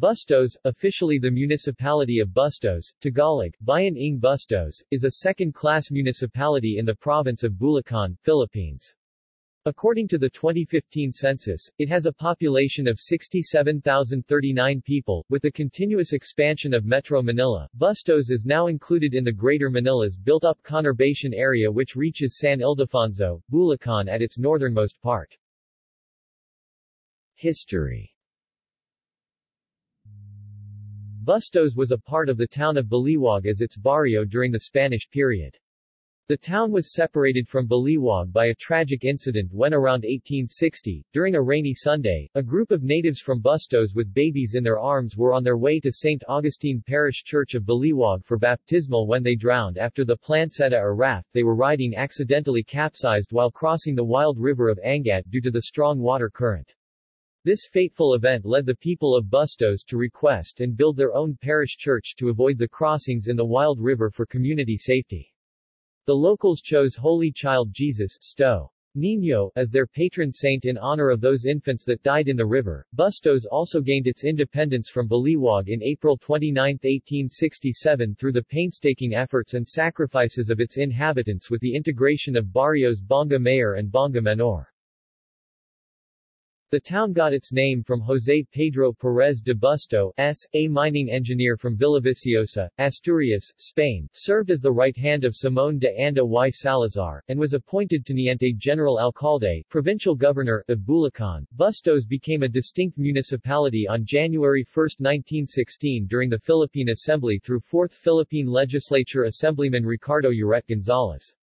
Bustos, officially the municipality of Bustos, Tagalog, Bayan ng Bustos, is a second-class municipality in the province of Bulacan, Philippines. According to the 2015 census, it has a population of 67,039 people. With the continuous expansion of Metro Manila, Bustos is now included in the Greater Manila's built-up conurbation area which reaches San Ildefonso, Bulacan at its northernmost part. History Bustos was a part of the town of Baliwag as its barrio during the Spanish period. The town was separated from Baliwag by a tragic incident when around 1860, during a rainy Sunday, a group of natives from Bustos with babies in their arms were on their way to St. Augustine Parish Church of Baliwag for baptismal when they drowned after the planceta or raft they were riding accidentally capsized while crossing the wild river of Angat due to the strong water current. This fateful event led the people of Bustos to request and build their own parish church to avoid the crossings in the Wild River for community safety. The locals chose Holy Child Jesus Sto. Niño as their patron saint in honor of those infants that died in the river. Bustos also gained its independence from Baliwag in April 29, 1867 through the painstaking efforts and sacrifices of its inhabitants with the integration of barrios Bonga Mayor and Bonga Menor. The town got its name from José Pedro Pérez de Busto, S. a mining engineer from Villaviciosa, Asturias, Spain, served as the right hand of Simón de Anda y Salazar, and was appointed to Teniente General Alcalde, provincial governor, of Bulacan. Bustos became a distinct municipality on January 1, 1916 during the Philippine Assembly through 4th Philippine Legislature Assemblyman Ricardo Uret Gonzalez.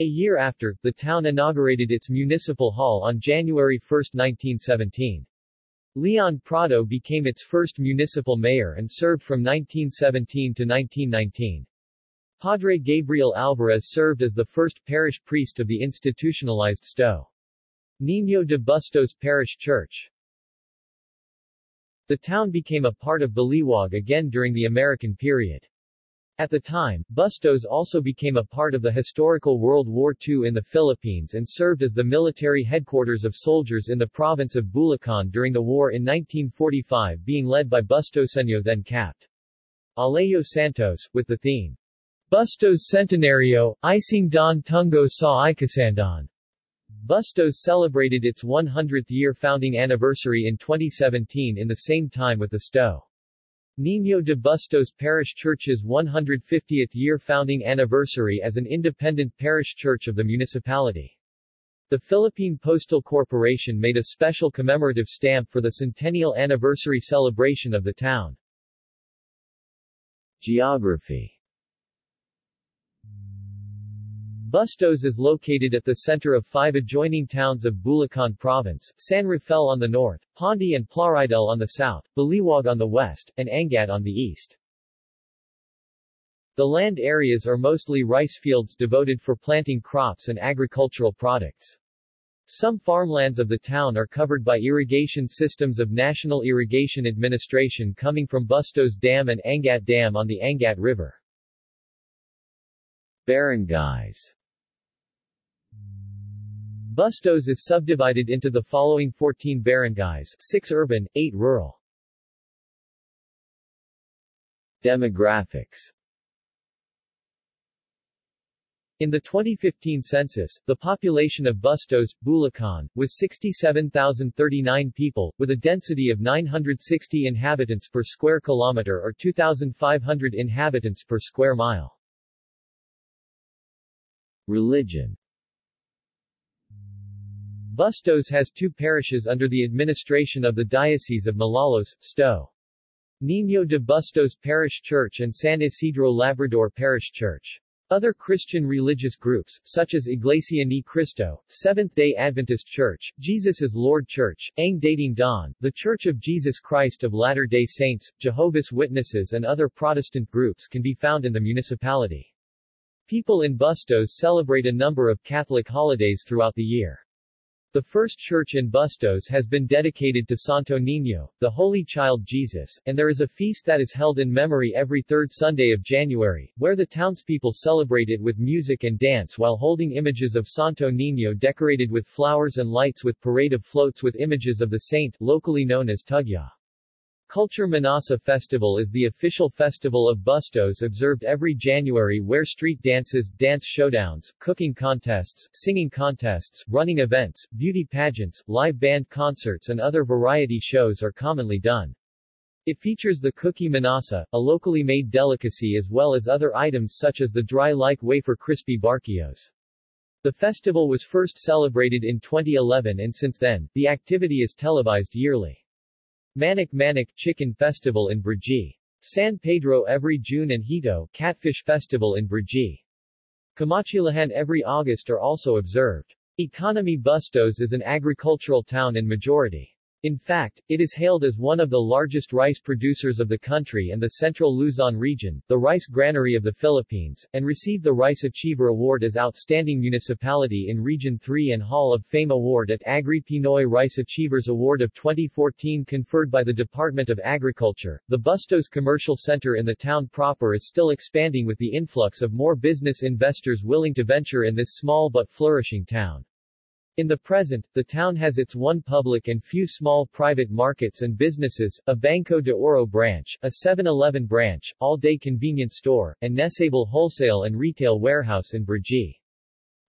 A year after, the town inaugurated its municipal hall on January 1, 1917. Leon Prado became its first municipal mayor and served from 1917 to 1919. Padre Gabriel Alvarez served as the first parish priest of the institutionalized Sto. Niño de Bustos Parish Church. The town became a part of Baliwag again during the American period. At the time, Bustos also became a part of the historical World War II in the Philippines and served as the military headquarters of soldiers in the province of Bulacan during the war in 1945 being led by Bustoseño then Capt. Alejo Santos, with the theme, Bustos Centenario, Ising Don Tungo sa Ikasandan. Bustos celebrated its 100th year founding anniversary in 2017 in the same time with the Sto. Niño de Bustos Parish Church's 150th year founding anniversary as an independent parish church of the municipality. The Philippine Postal Corporation made a special commemorative stamp for the centennial anniversary celebration of the town. Geography Bustos is located at the center of five adjoining towns of Bulacan Province, San Rafael on the north, Pandi and Plaridel on the south, Baliwag on the west, and Angat on the east. The land areas are mostly rice fields devoted for planting crops and agricultural products. Some farmlands of the town are covered by irrigation systems of National Irrigation Administration coming from Bustos Dam and Angat Dam on the Angat River. Barangays Bustos is subdivided into the following 14 barangays, 6 urban, 8 rural. Demographics in the 2015 census, the population of Bustos, Bulacan, was 67,039 people, with a density of 960 inhabitants per square kilometer or 2,500 inhabitants per square mile. Religion Bustos has two parishes under the administration of the Diocese of Malolos, Sto. Niño de Bustos Parish Church and San Isidro Labrador Parish Church. Other Christian religious groups, such as Iglesia Ni Cristo, Seventh-day Adventist Church, Jesus is Lord Church, Ang Dating Daan, The Church of Jesus Christ of Latter-day Saints, Jehovah's Witnesses and other Protestant groups can be found in the municipality. People in Bustos celebrate a number of Catholic holidays throughout the year. The first church in Bustos has been dedicated to Santo Niño, the Holy Child Jesus, and there is a feast that is held in memory every third Sunday of January, where the townspeople celebrate it with music and dance while holding images of Santo Niño decorated with flowers and lights with parade of floats with images of the saint, locally known as Tugya. Culture Minasa Festival is the official festival of Bustos observed every January where street dances, dance showdowns, cooking contests, singing contests, running events, beauty pageants, live band concerts and other variety shows are commonly done. It features the cookie minasa, a locally made delicacy as well as other items such as the dry-like wafer crispy barquillos. The festival was first celebrated in 2011 and since then, the activity is televised yearly. Manik Manik Chicken Festival in Brgy. San Pedro every June and Hito Catfish Festival in Brgy. Camachilihan every August are also observed. Economy Bustos is an agricultural town in majority. In fact, it is hailed as one of the largest rice producers of the country and the central Luzon region, the rice granary of the Philippines, and received the Rice Achiever Award as Outstanding Municipality in Region 3 and Hall of Fame Award at Agri Pinoy Rice Achievers Award of 2014 conferred by the Department of Agriculture. The Bustos Commercial Center in the town proper is still expanding with the influx of more business investors willing to venture in this small but flourishing town. In the present, the town has its one public and few small private markets and businesses, a Banco de Oro branch, a 7-Eleven branch, all-day convenience store, and Nesable wholesale and retail warehouse in Brgy.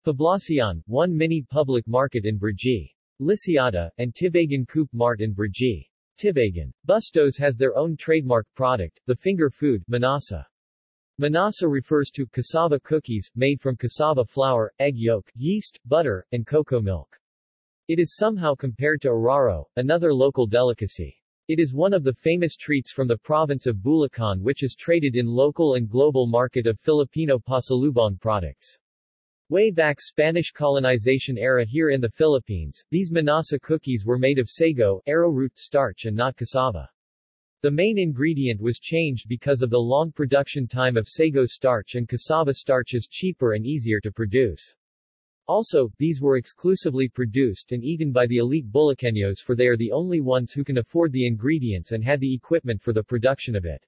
Poblacion, one mini public market in Brgy. Liciada, and Tibagan Coop Mart in Brgy. Tibagan. Bustos has their own trademark product, the finger food, Minasa. Minasa refers to cassava cookies, made from cassava flour, egg yolk, yeast, butter, and cocoa milk. It is somehow compared to araro, another local delicacy. It is one of the famous treats from the province of Bulacan which is traded in local and global market of Filipino pasalubong products. Way back Spanish colonization era here in the Philippines, these Minasa cookies were made of sago, arrowroot starch and not cassava. The main ingredient was changed because of the long production time of sago starch and cassava starch is cheaper and easier to produce. Also, these were exclusively produced and eaten by the elite Bulaqueños for they are the only ones who can afford the ingredients and had the equipment for the production of it.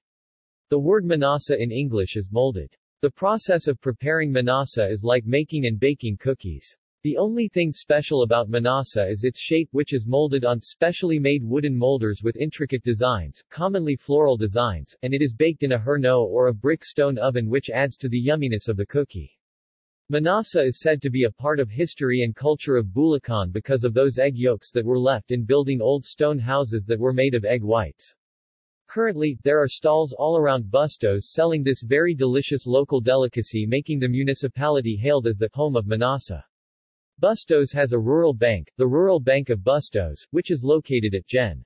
The word minasa in English is molded. The process of preparing minasa is like making and baking cookies. The only thing special about Minasa is its shape which is molded on specially made wooden molders with intricate designs, commonly floral designs, and it is baked in a herno or a brick stone oven which adds to the yumminess of the cookie. Minasa is said to be a part of history and culture of Bulacan because of those egg yolks that were left in building old stone houses that were made of egg whites. Currently, there are stalls all around Bustos selling this very delicious local delicacy making the municipality hailed as the home of Minasa. Bustos has a rural bank, the Rural Bank of Bustos, which is located at Gen.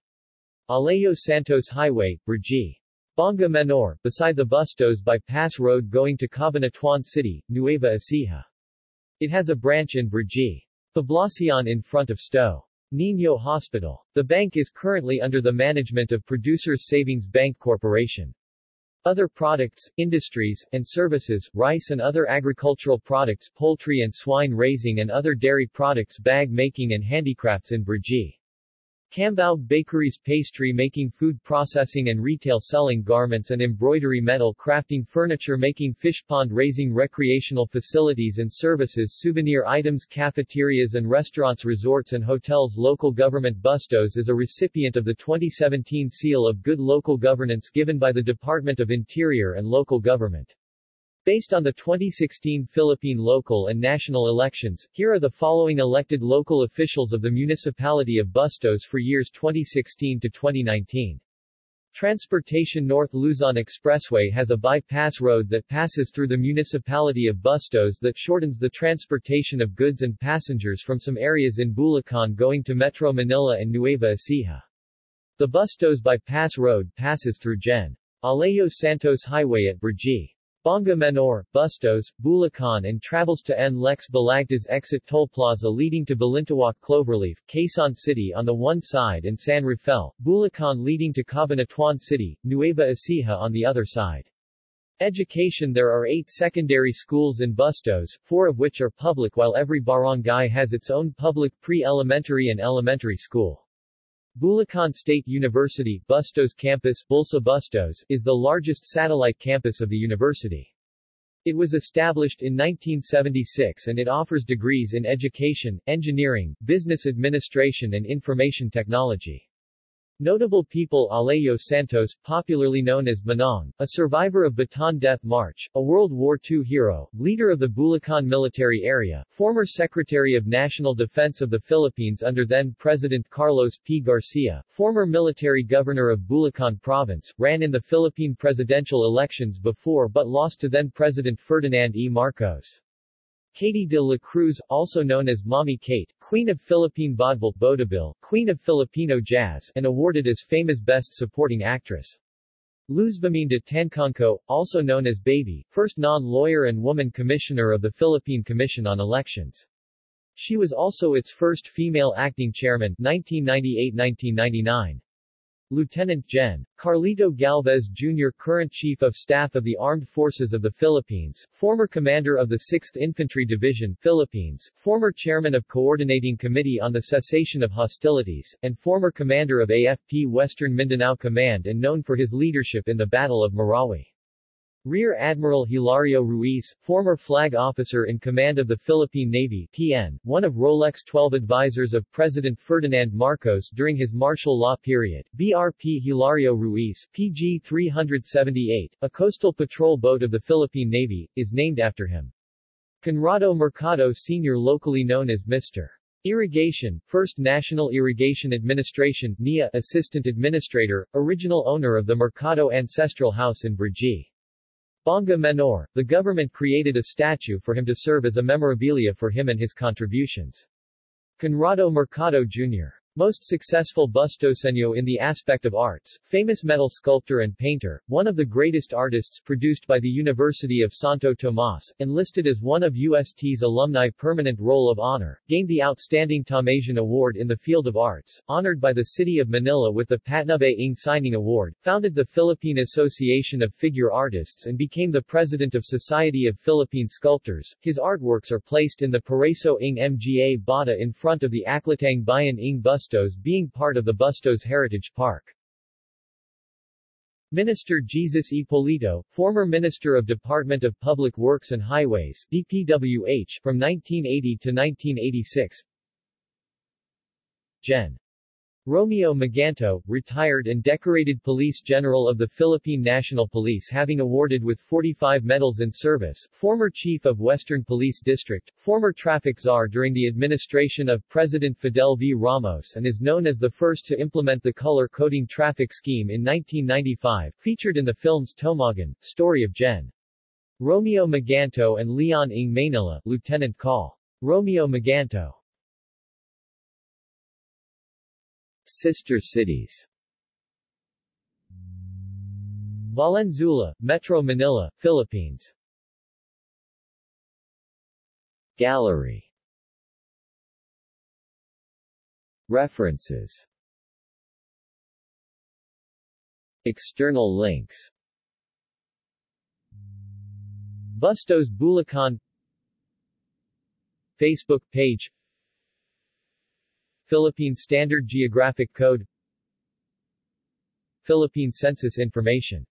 Alejo Santos Highway, Brgy. Bonga Menor, beside the Bustos bypass road going to Cabanatuan City, Nueva Ecija. It has a branch in Brgy. Poblacion in front of Sto. Niño Hospital. The bank is currently under the management of Producers Savings Bank Corporation. Other products, industries, and services, rice and other agricultural products poultry and swine raising and other dairy products bag making and handicrafts in Brgy. Cambaog Bakeries pastry making food processing and retail selling garments and embroidery metal crafting furniture making fish pond raising recreational facilities and services souvenir items cafeterias and restaurants resorts and hotels local government Bustos is a recipient of the 2017 Seal of Good Local Governance given by the Department of Interior and Local Government. Based on the 2016 Philippine local and national elections, here are the following elected local officials of the municipality of Bustos for years 2016 to 2019. Transportation North Luzon Expressway has a bypass road that passes through the municipality of Bustos that shortens the transportation of goods and passengers from some areas in Bulacan going to Metro Manila and Nueva Ecija. The Bustos Bypass Road passes through Gen. Alejo Santos Highway at Brgy. Bonga Menor, Bustos, Bulacan and travels to N. Lex Balagtas exit toll plaza leading to Balintawak Cloverleaf, Quezon City on the one side and San Rafael, Bulacan leading to Cabanatuan City, Nueva Ecija on the other side. Education There are eight secondary schools in Bustos, four of which are public while every barangay has its own public pre-elementary and elementary school. Bulacan State University Bustos Campus Bulsa Bustos, is the largest satellite campus of the university. It was established in 1976 and it offers degrees in education, engineering, business administration and information technology. Notable people Alejo Santos, popularly known as Manong, a survivor of Bataan Death March, a World War II hero, leader of the Bulacan military area, former Secretary of National Defense of the Philippines under then-President Carlos P. Garcia, former military governor of Bulacan Province, ran in the Philippine presidential elections before but lost to then-President Ferdinand E. Marcos. Katy de la Cruz, also known as Mommy Kate, Queen of Philippine Vaudeville, Vodavil, Queen of Filipino Jazz, and awarded as famous Best Supporting Actress. Luzviminda Tancangco, also known as Baby, first non-lawyer and woman commissioner of the Philippine Commission on Elections. She was also its first female acting chairman 1998-1999. Lieutenant Gen. Carlito Galvez Jr. Current Chief of Staff of the Armed Forces of the Philippines, former Commander of the 6th Infantry Division Philippines, former Chairman of Coordinating Committee on the Cessation of Hostilities, and former Commander of AFP Western Mindanao Command and known for his leadership in the Battle of Marawi. Rear Admiral Hilario Ruiz, former flag officer in command of the Philippine Navy PN, one of Rolex 12 advisors of President Ferdinand Marcos during his martial law period, BRP Hilario Ruiz, PG 378, a coastal patrol boat of the Philippine Navy, is named after him. Conrado Mercado Sr. locally known as Mr. Irrigation, First National Irrigation Administration NIA Assistant Administrator, original owner of the Mercado Ancestral House in Brgy. Bonga Menor, the government created a statue for him to serve as a memorabilia for him and his contributions. Conrado Mercado Jr. Most successful bustoseño in the aspect of arts, famous metal sculptor and painter, one of the greatest artists produced by the University of Santo Tomas, enlisted as one of UST's alumni Permanent Roll of Honor, gained the Outstanding Tomasian Award in the field of arts, honored by the City of Manila with the Patnubay Ng Sining Award, founded the Philippine Association of Figure Artists and became the president of Society of Philippine Sculptors. His artworks are placed in the Paraíso ng Mga Bata in front of the Aklatang Bayan ng Bus Bustos being part of the Bustos Heritage Park. Minister Jesus Hipolito, former Minister of Department of Public Works and Highways DPWH, from 1980 to 1986 Gen. Romeo Maganto, retired and decorated Police General of the Philippine National Police having awarded with 45 medals in service, former Chief of Western Police District, former traffic czar during the administration of President Fidel V. Ramos and is known as the first to implement the color-coding traffic scheme in 1995, featured in the films Tomagan, Story of Gen. Romeo Maganto and Leon Ng Manila, Lieutenant Col. Romeo Maganto Sister cities. Valenzuela, Metro Manila, Philippines. Gallery. References. External links. Bustos Bulacan. Facebook page Philippine Standard Geographic Code Philippine Census Information